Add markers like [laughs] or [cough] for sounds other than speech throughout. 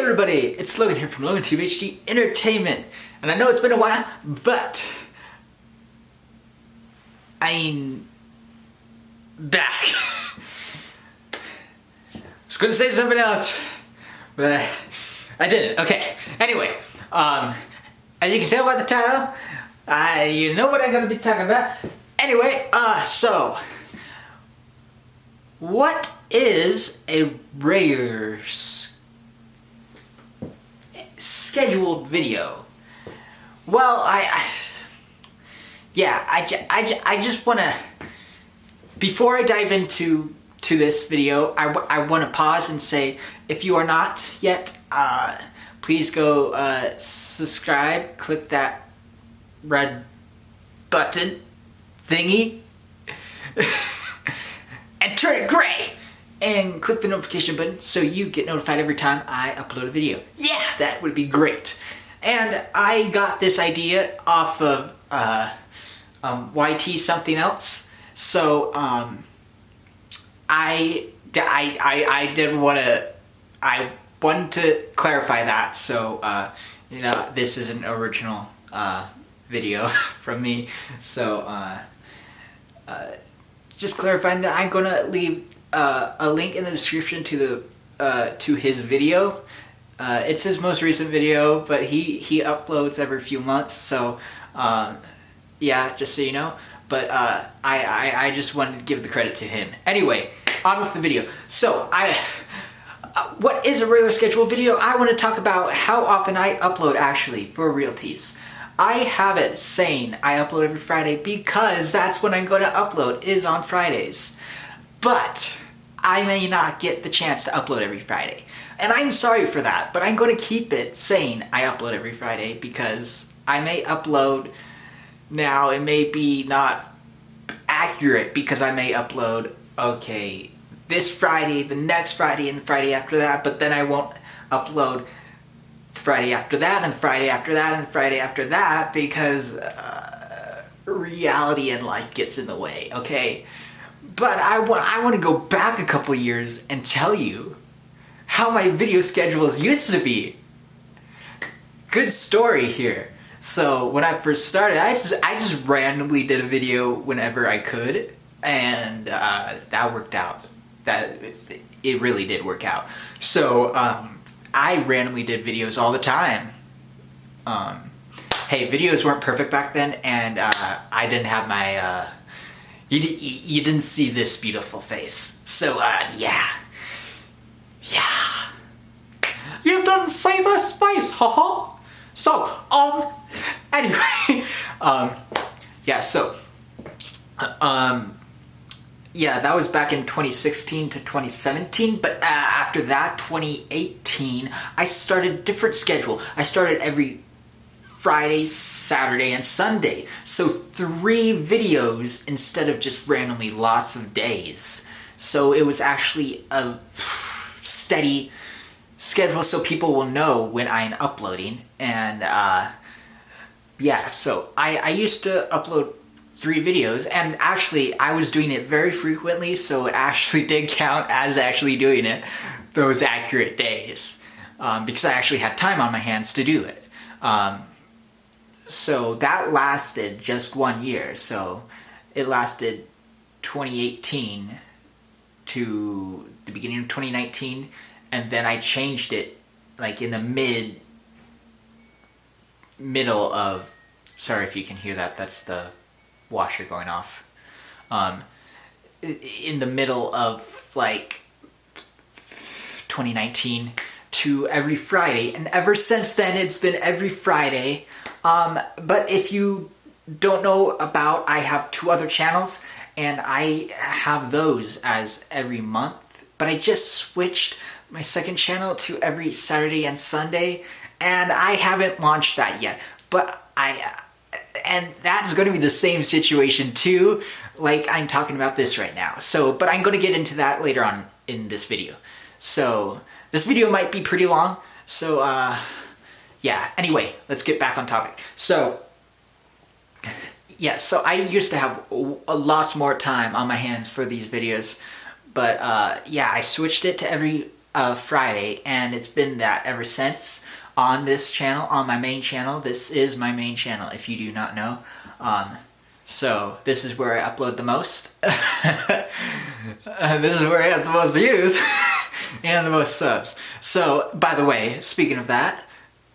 everybody, it's Logan here from Logan Tube HD Entertainment. And I know it's been a while, but I'm back. [laughs] I was gonna say something else, but I, I didn't. Okay, anyway, um, as you can tell by the title, uh, you know what I'm gonna be talking about. Anyway, uh, so, what is a regular scheduled video? Well, I, I yeah, I, I, I just want to, before I dive into to this video, I, I want to pause and say, if you are not yet, uh, please go uh, subscribe, click that red button thingy, [laughs] and turn it gray and click the notification button so you get notified every time I upload a video. Yeah, that would be great. And I got this idea off of uh, um, YT something else. So um, I, I, I, I did want to, I wanted to clarify that. So, uh, you know, this is an original uh, video [laughs] from me. So, uh, uh, just clarifying that I'm gonna leave uh, a link in the description to the uh, to his video. Uh, it's his most recent video, but he he uploads every few months, so um, yeah, just so you know. But uh, I, I I just wanted to give the credit to him. Anyway, on with the video. So I. Uh, what is a regular schedule video? I want to talk about how often I upload actually for realties. I have it saying I upload every Friday because that's when I'm going to upload is on Fridays. But I may not get the chance to upload every Friday. And I'm sorry for that, but I'm going to keep it saying I upload every Friday because I may upload now, it may be not accurate because I may upload, okay, this Friday, the next Friday, and Friday after that, but then I won't upload Friday after that, and Friday after that, and Friday after that because uh, reality and life gets in the way, okay? But I want, I want to go back a couple years and tell you how my video schedules used to be. Good story here. So when I first started, I just I just randomly did a video whenever I could, and uh, that worked out. That it really did work out. So um, I randomly did videos all the time. Um, hey, videos weren't perfect back then, and uh, I didn't have my uh, you, you didn't see this beautiful face. So, uh, yeah. Yeah. You didn't see this face, haha. So, um, anyway, [laughs] um, yeah, so, um, yeah, that was back in 2016 to 2017, but uh, after that, 2018, I started a different schedule. I started every Friday, Saturday, and Sunday. So three videos instead of just randomly lots of days. So it was actually a steady schedule so people will know when I'm uploading. And uh, yeah, so I, I used to upload three videos and actually I was doing it very frequently so it actually [laughs] did count as actually doing it those accurate days um, because I actually had time on my hands to do it. Um, so that lasted just one year. So it lasted 2018 to the beginning of 2019, and then I changed it like in the mid middle of. Sorry if you can hear that. That's the washer going off. Um, in the middle of like 2019 to every Friday, and ever since then it's been every Friday um, but if you don't know about, I have two other channels and I have those as every month. But I just switched my second channel to every Saturday and Sunday and I haven't launched that yet. But I, and that's going to be the same situation too, like I'm talking about this right now. So, but I'm going to get into that later on in this video. So, this video might be pretty long, so uh, yeah, anyway, let's get back on topic. So, yeah, so I used to have a lots more time on my hands for these videos, but uh, yeah, I switched it to every a Friday, and it's been that ever since on this channel, on my main channel. This is my main channel, if you do not know. Um, so this is where I upload the most. uh, [laughs] this is where I have the most views [laughs] and the most subs. So, by the way, speaking of that,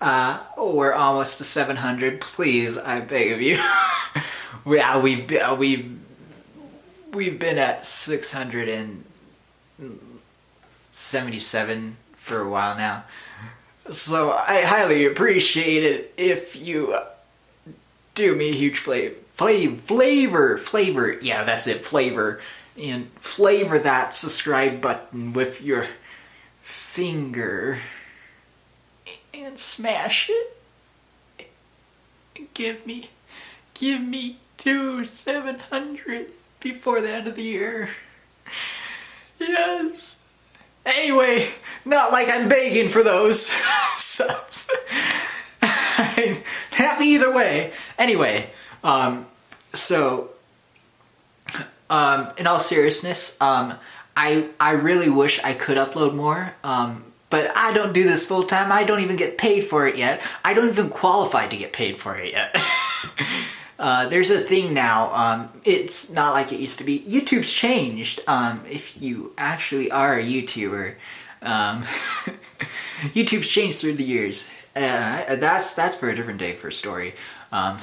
uh, we're almost to 700. Please, I beg of you. [laughs] yeah, we've, uh, we've, we've been at 677 for a while now. So I highly appreciate it if you do me a huge. Flavor, flavor, flavor. Yeah, that's it, flavor. And flavor that subscribe button with your finger and smash it. Give me, give me two seven hundred before the end of the year. Yes. Anyway, not like I'm begging for those [laughs] subs. I'm [laughs] happy either way. Anyway, um, so, um, in all seriousness, um, I I really wish I could upload more. Um, but I don't do this full time. I don't even get paid for it yet. I don't even qualify to get paid for it yet. [laughs] uh, there's a thing now. Um, it's not like it used to be. YouTube's changed. Um, if you actually are a YouTuber, um, [laughs] YouTube's changed through the years. Uh, that's that's for a different day for a story. Um,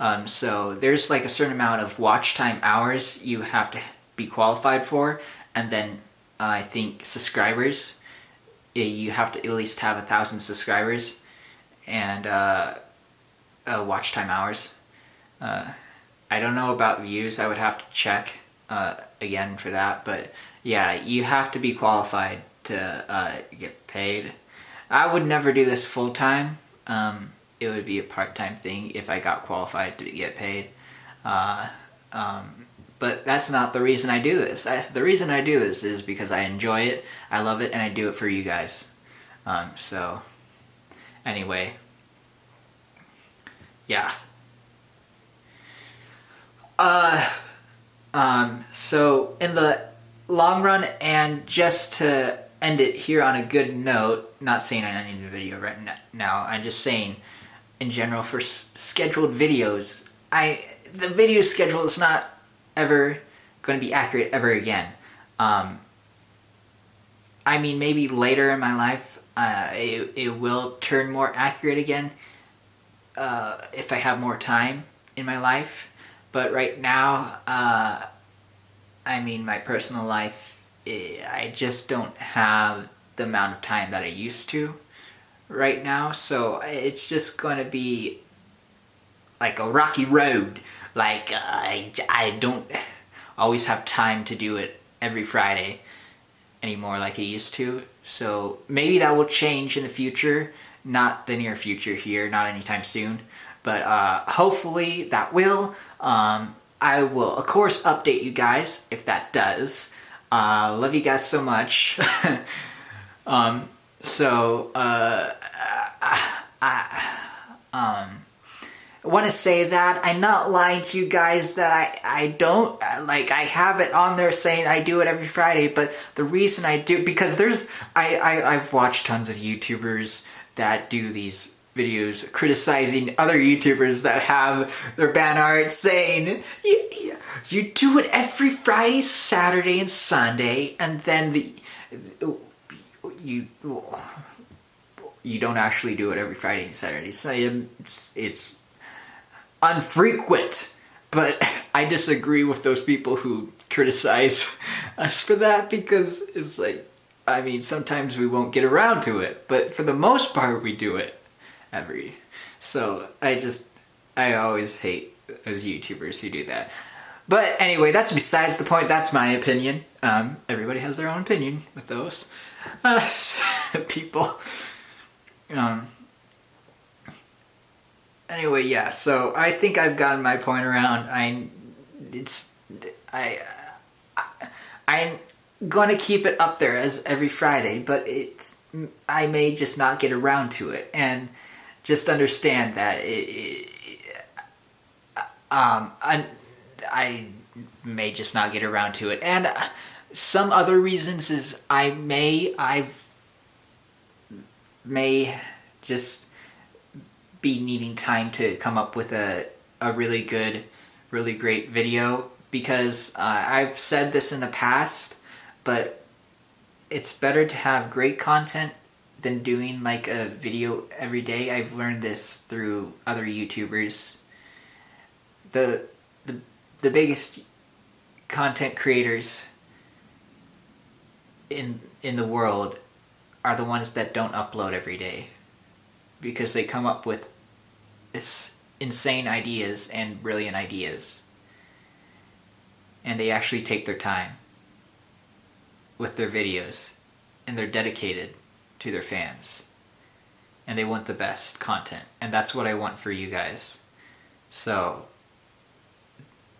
um, so there's like a certain amount of watch time hours you have to be qualified for, and then uh, I think subscribers you have to at least have a thousand subscribers and uh, uh, watch time hours. Uh, I don't know about views. I would have to check uh, again for that, but yeah, you have to be qualified to uh, get paid. I would never do this full time. Um, it would be a part time thing if I got qualified to get paid. Uh, um, but that's not the reason I do this. I, the reason I do this is because I enjoy it, I love it, and I do it for you guys. Um, so, anyway, yeah. Uh, um, so in the long run, and just to end it here on a good note, not saying I need a video right now, I'm just saying in general for scheduled videos, I the video schedule is not ever going to be accurate ever again. Um, I mean, maybe later in my life, uh, it, it will turn more accurate again uh, if I have more time in my life. But right now, uh, I mean, my personal life, eh, I just don't have the amount of time that I used to right now. So it's just going to be like a rocky road like, uh, I, I don't always have time to do it every Friday anymore like I used to. So maybe that will change in the future. Not the near future here, not anytime soon. But uh, hopefully that will. Um, I will, of course, update you guys if that does. Uh, love you guys so much. [laughs] um, so, uh, I, I, um, want to say that. I'm not lying to you guys that I, I don't, like, I have it on there saying I do it every Friday, but the reason I do, because there's, I, I, I've watched tons of YouTubers that do these videos criticizing other YouTubers that have their ban art saying, you, you do it every Friday, Saturday, and Sunday, and then the, you, you don't actually do it every Friday and Saturday. So it's, it's unfrequent. But [laughs] I disagree with those people who criticize [laughs] us for that because it's like, I mean, sometimes we won't get around to it, but for the most part, we do it every. So I just, I always hate those YouTubers who do that. But anyway, that's besides the point. That's my opinion. Um, everybody has their own opinion with those uh, [laughs] people. Um, anyway, yeah. So I think I've gotten my point around. I, it's, I, I I'm gonna keep it up there as every Friday, but it's I may just not get around to it, and just understand that it, it um I, I may just not get around to it, and some other reasons is I may, I may just be needing time to come up with a, a really good, really great video because uh, I've said this in the past, but it's better to have great content than doing like a video every day. I've learned this through other YouTubers. The the the biggest content creators in in the world are the ones that don't upload every day because they come up with insane ideas and brilliant ideas. And they actually take their time with their videos and they're dedicated to their fans. And they want the best content. And that's what I want for you guys. So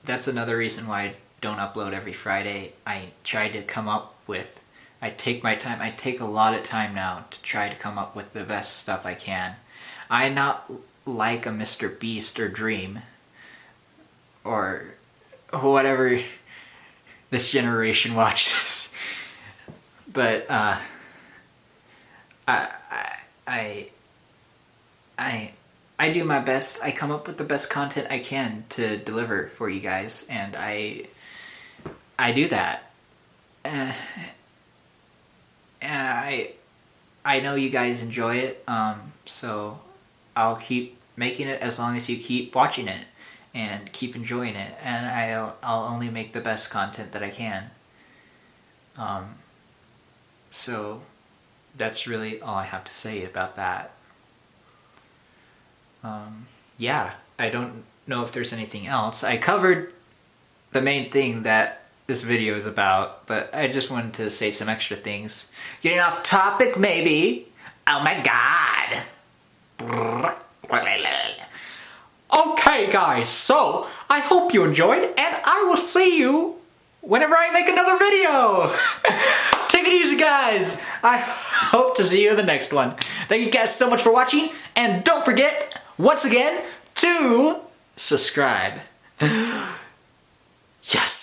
that's another reason why I don't upload every Friday. I try to come up with I take my time I take a lot of time now to try to come up with the best stuff I can I not like a Mr. Beast or Dream or whatever this generation [laughs] watches but uh I, I, I, I do my best. I come up with the best content I can to deliver for you guys, and I, I do that. Uh, I, I know you guys enjoy it, um, so I'll keep making it as long as you keep watching it and keep enjoying it, and I'll I'll only make the best content that I can. Um, so that's really all I have to say about that. Um, yeah, I don't know if there's anything else. I covered the main thing that this video is about, but I just wanted to say some extra things. Getting off topic, maybe. Oh my god. Okay, guys, so I hope you enjoyed, and I will see you whenever I make another video. [laughs] Take it easy, guys. I hope to see you in the next one. Thank you guys so much for watching, and don't forget, once again, to subscribe. [gasps] Yes.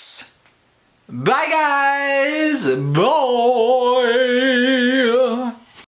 Bye, guys. Bye.